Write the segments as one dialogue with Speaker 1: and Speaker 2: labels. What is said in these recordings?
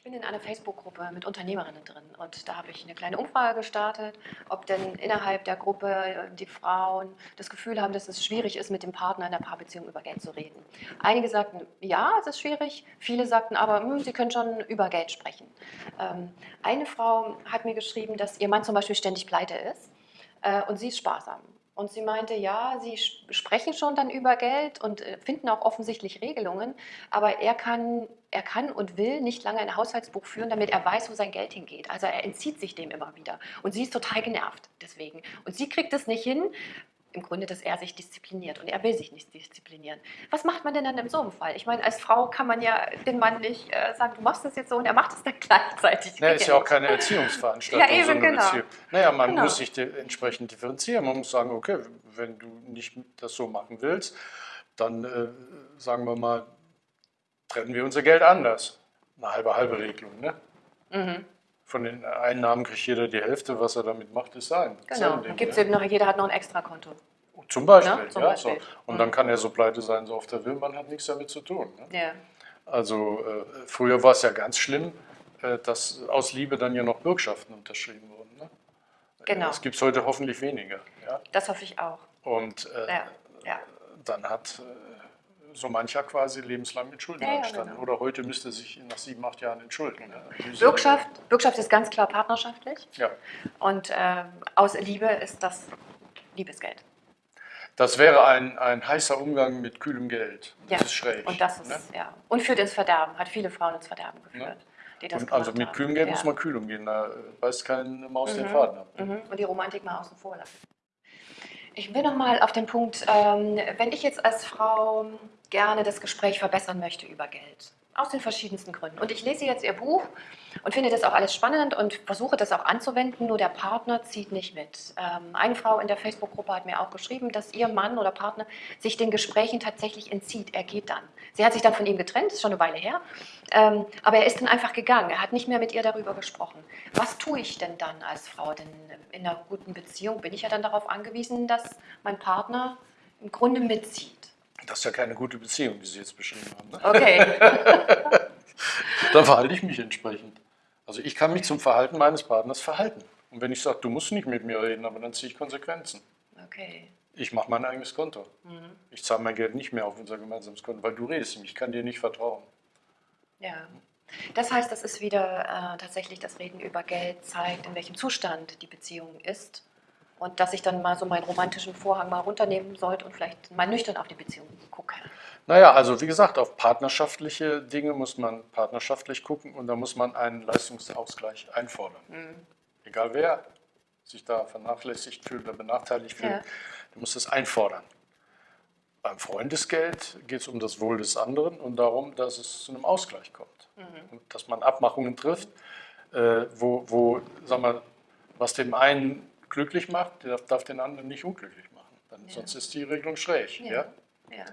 Speaker 1: Ich bin in einer Facebook-Gruppe mit Unternehmerinnen drin und da habe ich eine kleine Umfrage gestartet, ob denn innerhalb der Gruppe äh, die Frauen das Gefühl haben, dass es schwierig ist, mit dem Partner in der Paarbeziehung über Geld zu reden. Einige sagten, ja, es ist schwierig, viele sagten aber, hm, sie können schon über Geld sprechen. Ähm, eine Frau hat mir geschrieben, dass ihr Mann zum Beispiel ständig pleite ist äh, und sie ist sparsam. Und sie meinte, ja, sie sprechen schon dann über Geld und äh, finden auch offensichtlich Regelungen, aber er kann, er kann und will nicht lange ein Haushaltsbuch führen, damit er weiß, wo sein Geld hingeht. Also er entzieht sich dem immer wieder. Und sie ist total genervt deswegen. Und sie kriegt es nicht hin, im Grunde, dass er sich diszipliniert und er will sich nicht disziplinieren. Was macht man denn dann in so einem Fall? Ich meine, als Frau kann man ja den Mann nicht äh, sagen, du machst das jetzt so und er macht es dann gleichzeitig.
Speaker 2: Ja, ist ja auch keine Erziehungsveranstaltung.
Speaker 1: ja, eben,
Speaker 2: so
Speaker 1: genau.
Speaker 2: Beziehung. Naja, man
Speaker 1: Genau.
Speaker 2: muss sich entsprechend differenzieren. Man muss sagen, okay, wenn du nicht das so machen willst, dann äh, sagen wir mal, trennen wir unser Geld anders. Eine halbe halbe Regelung. Ne?
Speaker 1: Mhm.
Speaker 2: Von den Einnahmen kriegt jeder die Hälfte, was er damit macht, ist sein.
Speaker 1: Genau. Dann gibt's
Speaker 2: ne?
Speaker 1: eben noch, jeder hat noch ein Extrakonto.
Speaker 2: Zum Beispiel,
Speaker 1: Ne? Zum
Speaker 2: ja.
Speaker 1: Beispiel.
Speaker 2: So. Und
Speaker 1: Mhm.
Speaker 2: dann kann er so pleite sein, so oft er will, man hat nichts damit zu tun. Ne?
Speaker 1: Ja.
Speaker 2: Also äh, früher war es ja ganz schlimm, äh, dass aus Liebe dann ja noch Bürgschaften unterschrieben wurden. Ne?
Speaker 1: Genau.
Speaker 2: Das gibt es heute hoffentlich weniger. Ja?
Speaker 1: Das hoffe ich auch.
Speaker 2: Und äh,
Speaker 1: Ja. ja.
Speaker 2: dann hat äh, so mancher quasi lebenslang mit Schulden
Speaker 1: Ja,
Speaker 2: angestanden.
Speaker 1: genau.
Speaker 2: Oder heute müsste sich nach sieben, acht Jahren entschuldigen. Ne?
Speaker 1: Bürgschaft, Bürgschaft ist ganz klar partnerschaftlich
Speaker 2: Ja.
Speaker 1: und äh, aus Liebe ist das Liebesgeld.
Speaker 2: Das wäre ein, ein heißer Umgang mit kühlem Geld. Das
Speaker 1: Ja.
Speaker 2: ist schräg.
Speaker 1: Und das ist,
Speaker 2: ne?
Speaker 1: ja. Und führt ins Verderben, hat viele Frauen ins Verderben geführt. Die das
Speaker 2: Und also mit kühlem Geld
Speaker 1: ja.
Speaker 2: muss man kühl umgehen. Da beißt keine Maus den
Speaker 1: Mhm.
Speaker 2: Faden ab.
Speaker 1: Mhm. Und die Romantik mal außen vor lassen. Ich will nochmal auf den Punkt, ähm, wenn ich jetzt als Frau gerne das Gespräch verbessern möchte über Geld, aus den verschiedensten Gründen. Und ich lese jetzt Ihr Buch und finde das auch alles spannend und versuche das auch anzuwenden, nur der Partner zieht nicht mit. Ähm, eine Frau in der Facebook-Gruppe hat mir auch geschrieben, dass ihr Mann oder Partner sich den Gesprächen tatsächlich entzieht. Er geht dann. Sie hat sich dann von ihm getrennt, ist schon eine Weile her, ähm, aber er ist dann einfach gegangen. Er hat nicht mehr mit ihr darüber gesprochen. Was tue ich denn dann als Frau? Denn in einer guten Beziehung bin ich ja dann darauf angewiesen, dass mein Partner im Grunde mitzieht.
Speaker 2: Das ist ja keine gute Beziehung, die Sie jetzt beschrieben haben. Ne?
Speaker 1: Okay.
Speaker 2: Da verhalte ich mich entsprechend. Also ich kann mich zum Verhalten meines Partners verhalten. Und wenn ich sage, du musst nicht mit mir reden, aber dann ziehe ich Konsequenzen.
Speaker 1: Okay.
Speaker 2: Ich mache mein eigenes Konto.
Speaker 1: Mhm.
Speaker 2: Ich zahle mein Geld nicht mehr auf unser gemeinsames Konto, weil du redest ihm. Ich kann dir nicht vertrauen.
Speaker 1: Ja. Das heißt, das ist wieder äh, tatsächlich das Reden über Geld zeigt, in welchem Zustand die Beziehung ist. Und dass ich dann mal so meinen romantischen Vorhang mal runternehmen sollte und vielleicht mal nüchtern auf die Beziehung gucke.
Speaker 2: Naja, also wie gesagt, auf partnerschaftliche Dinge muss man partnerschaftlich gucken und da muss man einen Leistungsausgleich einfordern.
Speaker 1: Mhm.
Speaker 2: Egal wer sich da vernachlässigt fühlt oder benachteiligt fühlt,
Speaker 1: Ja.
Speaker 2: der muss das einfordern. Beim Freundesgeld geht es um das Wohl des anderen und darum, dass es zu einem Ausgleich kommt.
Speaker 1: Mhm.
Speaker 2: Und dass man Abmachungen trifft, äh, wo, wo sag mal, was dem einen glücklich macht, der darf, den anderen nicht unglücklich machen. Dann,
Speaker 1: Ja.
Speaker 2: Sonst ist die Regelung schräg. Ja.
Speaker 1: Ja. Ja.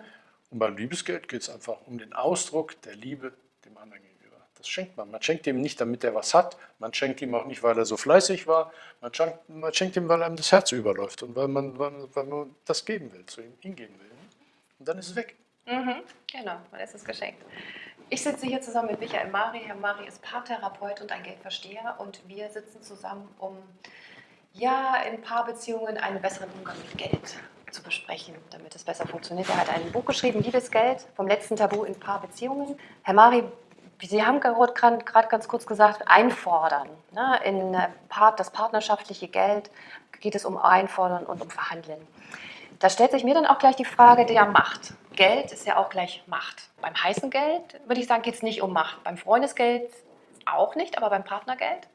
Speaker 2: Und beim Liebesgeld geht es einfach um den Ausdruck der Liebe dem anderen gegenüber. Das schenkt man. Man schenkt ihm nicht, damit er was hat. Man schenkt ihm auch nicht, weil er so fleißig war. Man schenkt, man schenkt ihm, weil einem das Herz überläuft und weil man, weil, weil man das geben will, zu ihm hingeben will. Und dann ist es weg.
Speaker 1: Mhm, genau, dann ist es geschenkt. Ich sitze hier zusammen mit Michael Mari. Herr Mari ist Paartherapeut und ein Geldversteher und wir sitzen zusammen, um ja in Paarbeziehungen einen besseren Umgang mit Geld zu besprechen, damit es besser funktioniert. Er hat ein Buch geschrieben, Liebesgeld, vom letzten Tabu in Paarbeziehungen. Herr Mari, Sie haben gerade ganz kurz gesagt, einfordern. Ne? In äh, das partnerschaftliche Geld geht es um Einfordern und um Verhandeln. Da stellt sich mir dann auch gleich die Frage der Macht. Geld ist ja auch gleich Macht. Beim heißen Geld würde ich sagen, geht es nicht um Macht. Beim Freundesgeld auch nicht, aber beim Partnergeld?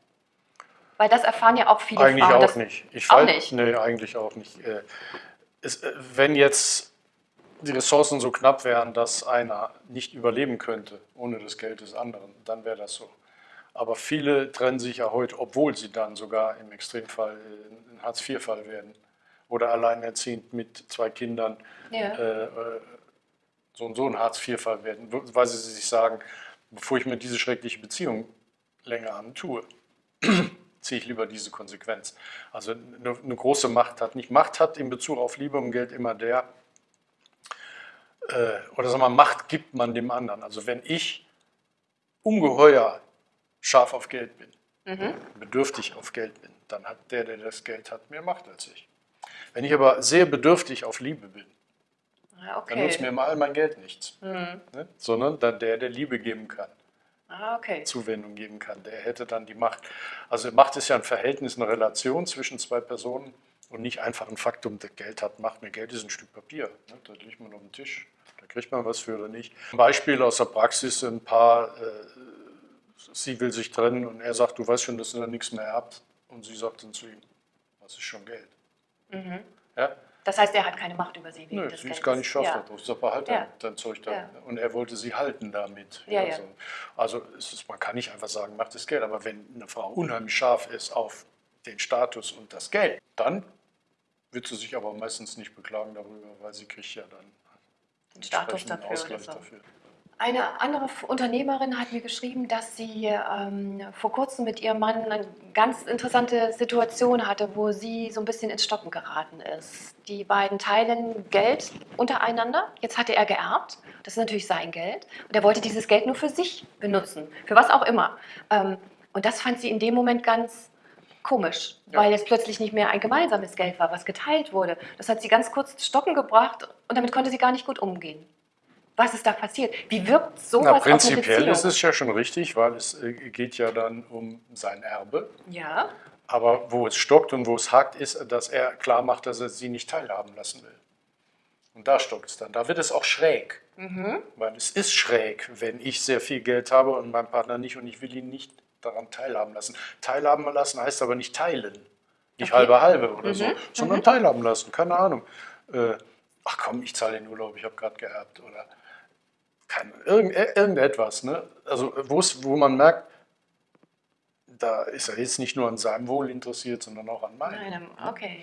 Speaker 1: Weil das erfahren ja auch viele
Speaker 2: Eigentlich
Speaker 1: Frauen.
Speaker 2: auch
Speaker 1: dass-
Speaker 2: nicht. Ich
Speaker 1: auch
Speaker 2: weiß-
Speaker 1: nicht?
Speaker 2: Nee, eigentlich auch nicht. Äh, Es, äh, wenn jetzt die Ressourcen so knapp wären, dass einer nicht überleben könnte ohne das Geld des anderen, dann wäre das so. Aber viele trennen sich ja heute, obwohl sie dann sogar im Extremfall äh, ein Hartz-IV-Fall werden oder alleinerziehend mit zwei Kindern
Speaker 1: Ja.
Speaker 2: äh, so und so ein Hartz-IV-Fall werden, weil sie sich sagen, bevor ich mir diese schreckliche Beziehung länger antue, ziehe ich lieber diese Konsequenz. Also eine, eine große Macht hat nicht. Macht hat in Bezug auf Liebe und Geld immer der, äh, oder sagen wir, Macht gibt man dem anderen. Also wenn ich ungeheuer scharf auf Geld bin,
Speaker 1: Mhm.
Speaker 2: bedürftig auf Geld bin, dann hat der, der das Geld hat, mehr Macht als ich. Wenn ich aber sehr bedürftig auf Liebe bin,
Speaker 1: Ah,
Speaker 2: dann nutzt
Speaker 1: okay.
Speaker 2: mir mal all mein Geld nichts,
Speaker 1: Mhm.
Speaker 2: ne? sondern dann der, der Liebe geben kann.
Speaker 1: Ah, okay.
Speaker 2: Zuwendung geben kann. Der hätte dann die Macht. Also Macht ist ja ein Verhältnis, eine Relation zwischen zwei Personen und nicht einfach ein Faktum, der Geld hat Macht. Mehr Geld ist ein Stück Papier. Ne? Da liegt man auf dem Tisch. Da kriegt man was für oder nicht. Ein Beispiel aus der Praxis, ein Paar, äh, sie will sich trennen und er sagt, du weißt schon, dass ihr da nichts mehr habt. Und sie sagt dann zu ihm, was ist schon Geld?
Speaker 1: Mhm.
Speaker 2: Ja?
Speaker 1: Das heißt, er hat keine Macht über sie.
Speaker 2: Nö, sie ist gar nicht scharf
Speaker 1: ja.
Speaker 2: sag, behalt
Speaker 1: Ja.
Speaker 2: dein Zeug da.
Speaker 1: Ja.
Speaker 2: Und er wollte sie halten damit.
Speaker 1: Ja.
Speaker 2: Also, also ist, man kann nicht einfach sagen, macht das Geld. Aber wenn eine Frau unheimlich scharf ist auf den Status und das Geld, dann wird sie sich aber meistens nicht beklagen darüber, weil sie kriegt ja dann
Speaker 1: Den Status dafür.
Speaker 2: Ausgleich
Speaker 1: so.
Speaker 2: dafür.
Speaker 1: Eine andere Unternehmerin hat mir geschrieben, dass sie ähm, vor kurzem mit ihrem Mann eine ganz interessante Situation hatte, wo sie so ein bisschen ins Stocken geraten ist. Die beiden teilen Geld untereinander. Jetzt hatte er geerbt. Das ist natürlich sein Geld. Und er wollte dieses Geld nur für sich benutzen. Für was auch immer. Ähm, und das fand sie in dem Moment ganz komisch,
Speaker 2: Ja.
Speaker 1: weil es plötzlich nicht mehr ein gemeinsames Geld war, was geteilt wurde. Das hat sie ganz kurz ins Stocken gebracht und damit konnte sie gar nicht gut umgehen. Was ist da passiert? Wie wirkt sowas
Speaker 2: Na, prinzipiell ist es ja schon richtig, weil es äh, geht ja dann um sein Erbe.
Speaker 1: ja,
Speaker 2: Aber wo es stockt und wo es hakt, ist, dass er klar macht, dass er sie nicht teilhaben lassen will. Und da stockt es dann. Da wird es auch schräg.
Speaker 1: mhm.
Speaker 2: Weil es ist schräg, wenn ich sehr viel Geld habe und mein Partner nicht und ich will ihn nicht daran teilhaben lassen. Teilhaben lassen heißt aber nicht teilen. Nicht
Speaker 1: Okay.
Speaker 2: halbe halbe oder
Speaker 1: Mhm,
Speaker 2: so, sondern teilhaben lassen. Keine Ahnung. Äh, ach komm, ich zahle den Urlaub, ich habe gerade geerbt. Oder keine, irgend, äh, irgendetwas. Ne? Also wo man merkt, da ist er jetzt nicht nur an seinem Wohl interessiert, sondern auch an meinem.
Speaker 1: Nein, okay.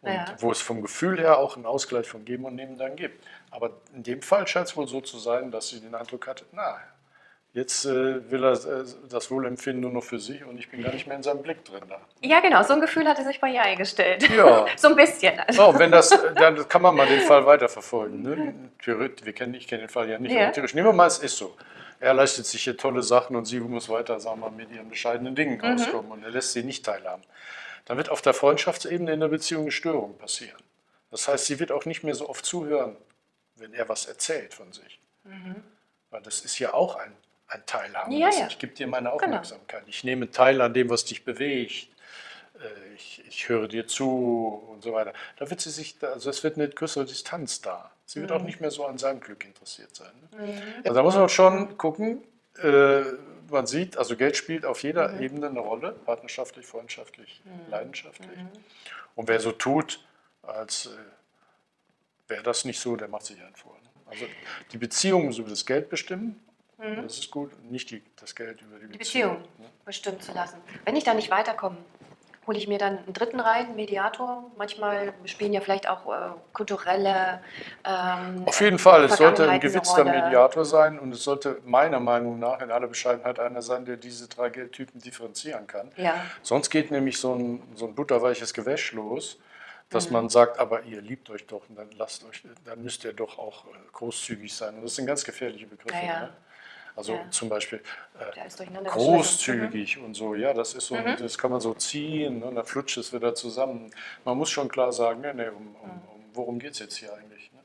Speaker 2: Und
Speaker 1: Ja.
Speaker 2: wo es vom Gefühl her auch einen Ausgleich von Geben und Nehmen dann gibt. Aber in dem Fall scheint es wohl so zu sein, dass sie den Eindruck hatte, na, jetzt äh, will er äh, das Wohlempfinden nur noch für sich und ich bin gar nicht mehr in seinem Blick drin da.
Speaker 1: Ja, genau, so ein Gefühl hatte sich bei ihr eingestellt.
Speaker 2: Ja.
Speaker 1: so ein bisschen. Also,
Speaker 2: Oh, wenn das, dann kann man mal den Fall weiterverfolgen. Ne? Theoretisch, wir kennen, ich kenne den Fall ja nicht,
Speaker 1: Ja.
Speaker 2: aber theoretisch. Nehmen wir mal, es ist so. Er leistet sich hier tolle Sachen und sie muss weiter, sagen wir mal, mit ihren bescheidenen Dingen
Speaker 1: Mhm.
Speaker 2: rauskommen und er lässt sie nicht teilhaben. Dann wird auf der Freundschaftsebene in der Beziehung eine Störung passieren. Das heißt, sie wird auch nicht mehr so oft zuhören, wenn er was erzählt von sich. Weil das ist ja auch ein, ein Teilhaben.
Speaker 1: Mhm. Ja, ja.
Speaker 2: Ich gebe dir meine
Speaker 1: Genau.
Speaker 2: Aufmerksamkeit. Ich nehme teil an dem, was dich bewegt. Äh, Ich, ich höre dir zu und so weiter. Da wird sie sich, also es wird eine größere Distanz da. Sie
Speaker 1: Mhm.
Speaker 2: wird auch nicht mehr so an seinem Glück interessiert sein. Ne? Also da muss man schon gucken. Äh, man sieht, also Geld spielt auf jeder
Speaker 1: Mhm.
Speaker 2: Ebene eine Rolle, partnerschaftlich, freundschaftlich, leidenschaftlich. Und wer so tut, als äh, wäre das nicht so, der macht sich einen vor. Ne? Also die Beziehung muss über das Geld bestimmen, das ist gut, und nicht die, das Geld über die,
Speaker 1: Mhm. die Beziehung
Speaker 2: Ne?
Speaker 1: bestimmen zu lassen. Wenn ich da nicht weiterkomme, hole ich mir dann einen dritten rein, einen Mediator. Manchmal spielen ja vielleicht auch äh, kulturelle. Ähm,
Speaker 2: Auf jeden Fall, es sollte ein gewitzter. Mediator sein und es sollte meiner Meinung nach in aller Bescheidenheit einer sein, der diese drei Geldtypen differenzieren kann.
Speaker 1: Ja,
Speaker 2: Sonst geht nämlich so ein, so ein butterweiches Gewäsch los,
Speaker 1: Mhm.
Speaker 2: dass man sagt, aber ihr liebt euch doch und dann lasst euch, dann müsst ihr doch auch äh, großzügig sein. Und das sind ganz gefährliche Begriffe.
Speaker 1: Ja, ja.
Speaker 2: Ne? Also
Speaker 1: Ja.
Speaker 2: zum Beispiel äh, großzügig und so, ja, das ist so,
Speaker 1: Mhm.
Speaker 2: das kann man so ziehen ne, und dann flutscht es wieder zusammen. Man muss schon klar sagen, nee, nee, um, um,
Speaker 1: Mhm.
Speaker 2: um, worum geht es jetzt hier eigentlich? Ne?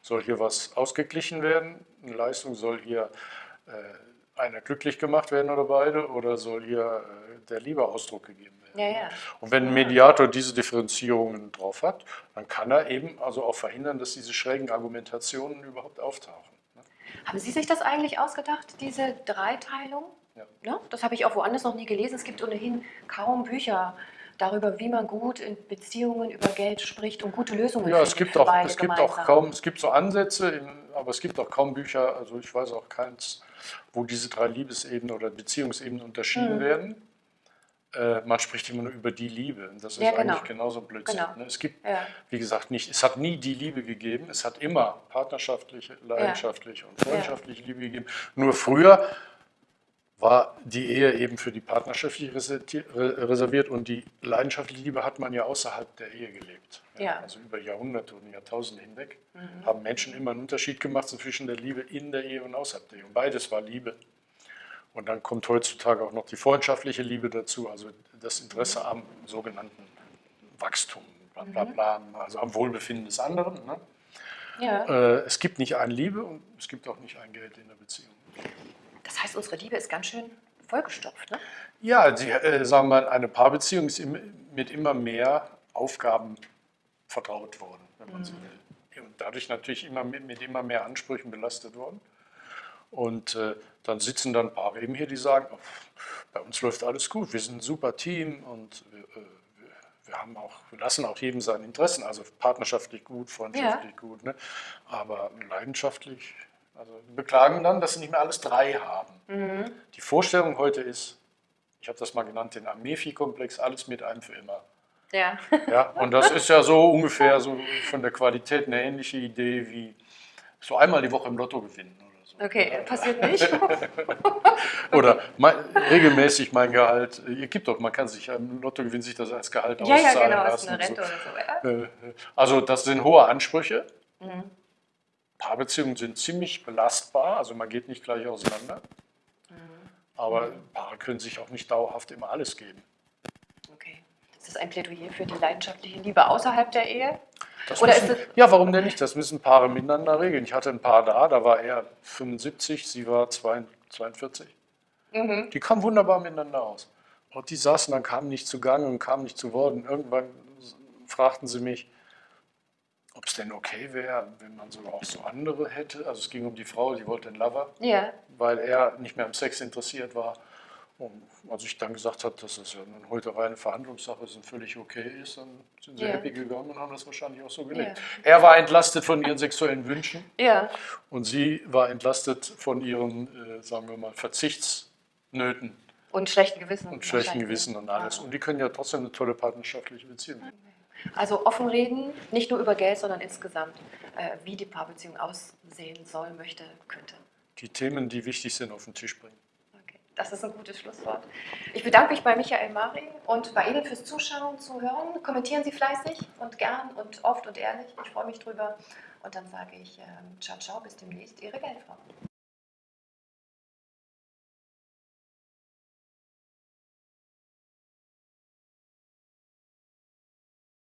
Speaker 2: Soll hier was ausgeglichen werden? Eine Leistung soll hier äh, einer glücklich gemacht werden oder beide? Oder soll hier äh, der Liebe Ausdruck gegeben werden?
Speaker 1: Ja, ja.
Speaker 2: Und wenn ein Mediator diese Differenzierungen drauf hat, dann kann er eben also auch verhindern, dass diese schrägen Argumentationen überhaupt auftauchen.
Speaker 1: Haben Sie sich das eigentlich ausgedacht, diese Dreiteilung?
Speaker 2: Ja.
Speaker 1: Ne? Das habe ich auch woanders noch nie gelesen. Es gibt ohnehin kaum Bücher darüber, wie man gut in Beziehungen über Geld spricht und gute Lösungen
Speaker 2: Ja, es
Speaker 1: findet
Speaker 2: gibt
Speaker 1: für
Speaker 2: auch,
Speaker 1: beide
Speaker 2: es gibt auch kaum, es gibt so Ansätze, aber es gibt auch kaum Bücher, also ich weiß auch keins, wo diese drei Liebesebenen oder Beziehungsebenen unterschieden
Speaker 1: Mhm.
Speaker 2: werden. Äh, man spricht immer nur über die Liebe. Und das ist
Speaker 1: Ja, genau.
Speaker 2: eigentlich genauso Blödsinn.
Speaker 1: Genau.
Speaker 2: Ne? Es gibt,
Speaker 1: Ja.
Speaker 2: wie gesagt, nicht, es hat nie die Liebe gegeben, es hat immer partnerschaftliche, leidenschaftliche und freundschaftliche Liebe gegeben. Nur früher war die Ehe eben für die partnerschaftliche reserviert und die leidenschaftliche Liebe hat man ja außerhalb der Ehe gelebt.
Speaker 1: Ja. Mhm.
Speaker 2: Also über Jahrhunderte und Jahrtausende hinweg haben Menschen immer einen Unterschied gemacht zwischen der Liebe in der Ehe und außerhalb der Ehe. Und beides war Liebe. Und dann kommt heutzutage auch noch die freundschaftliche Liebe dazu, also das Interesse am sogenannten Wachstum, bla bla bla, also am Wohlbefinden des anderen. Ne?
Speaker 1: Ja.
Speaker 2: Äh, es gibt nicht ein Liebe und es gibt auch nicht ein Geld in der Beziehung.
Speaker 1: Das heißt, unsere Liebe ist ganz schön vollgestopft, ne?
Speaker 2: Ja, die, äh, sagen wir mal, eine Paarbeziehung ist im, mit immer mehr Aufgaben vertraut worden, wenn man so will. Und dadurch natürlich immer mit, mit immer mehr Ansprüchen belastet worden. Und äh, dann sitzen dann Paare eben hier, die sagen, oh, bei uns läuft alles gut, wir sind ein super Team und wir, äh, wir, haben auch, wir lassen auch jedem seine Interessen, also partnerschaftlich gut, freundschaftlich gut, ne? aber leidenschaftlich, also beklagen dann, dass sie nicht mehr alles drei haben. Die Vorstellung heute ist, ich habe das mal genannt, den Amefi-Komplex, alles mit einem für immer.
Speaker 1: Ja.
Speaker 2: Ja, und das ist ja so ungefähr so von der Qualität eine ähnliche Idee wie so einmal die Woche im Lotto gewinnen.
Speaker 1: Okay, passiert nicht.
Speaker 2: Oder mein, regelmäßig mein Gehalt. Ihr gibt doch, man kann sich im Lotto gewinnen, sich das als Gehalt
Speaker 1: ja, ja,
Speaker 2: auszahlen
Speaker 1: genau, ist
Speaker 2: lassen.
Speaker 1: eine Rente
Speaker 2: so.
Speaker 1: oder so. Ja.
Speaker 2: Äh, Also das sind hohe Ansprüche.
Speaker 1: Mhm.
Speaker 2: Paarbeziehungen sind ziemlich belastbar, also man geht nicht gleich auseinander.
Speaker 1: Mhm.
Speaker 2: Aber Paare können sich auch nicht dauerhaft immer alles geben.
Speaker 1: Okay. Ist das ein Plädoyer für die leidenschaftliche Liebe außerhalb der Ehe?
Speaker 2: Das
Speaker 1: Oder
Speaker 2: müssen,
Speaker 1: ist es-
Speaker 2: ja, warum denn nicht? Das müssen Paare miteinander regeln. Ich hatte ein Paar da, da war er 75, sie war 42.
Speaker 1: Mhm.
Speaker 2: Die kamen wunderbar miteinander aus. Und die saßen dann, kamen nicht zu Gang und kamen nicht zu Wort. Und irgendwann fragten sie mich, ob es denn okay wäre, wenn man sogar auch so andere hätte. Also es ging um die Frau, die wollte einen Lover,
Speaker 1: Ja.
Speaker 2: weil er nicht mehr am Sex interessiert war. Und als ich dann gesagt habe, dass das ja nun heute reine Verhandlungssache ist und völlig okay ist, dann sind sie
Speaker 1: Ja.
Speaker 2: happy gegangen und haben das wahrscheinlich auch so gelebt.
Speaker 1: Ja.
Speaker 2: Er war entlastet von ihren sexuellen Wünschen
Speaker 1: Ja.
Speaker 2: und sie war entlastet von ihren, äh, sagen wir mal, Verzichtsnöten
Speaker 1: Und schlechten Gewissen.
Speaker 2: und schlechten. Gewissen und alles.
Speaker 1: Ja.
Speaker 2: Und die können ja trotzdem eine tolle partnerschaftliche Beziehung haben.
Speaker 1: Also offen reden, nicht nur über Geld, sondern insgesamt, äh, wie die Paarbeziehung aussehen soll, möchte, könnte.
Speaker 2: Die Themen, die wichtig sind, auf den Tisch bringen.
Speaker 1: Das ist ein gutes Schlusswort. Ich bedanke mich bei Michael Mari und bei Ihnen fürs Zuschauen, Zuhören. Kommentieren Sie fleißig und gern und oft und ehrlich. Ich freue mich drüber. Und dann sage ich ähm, ciao, ciao, bis demnächst, Ihre Geldfrau.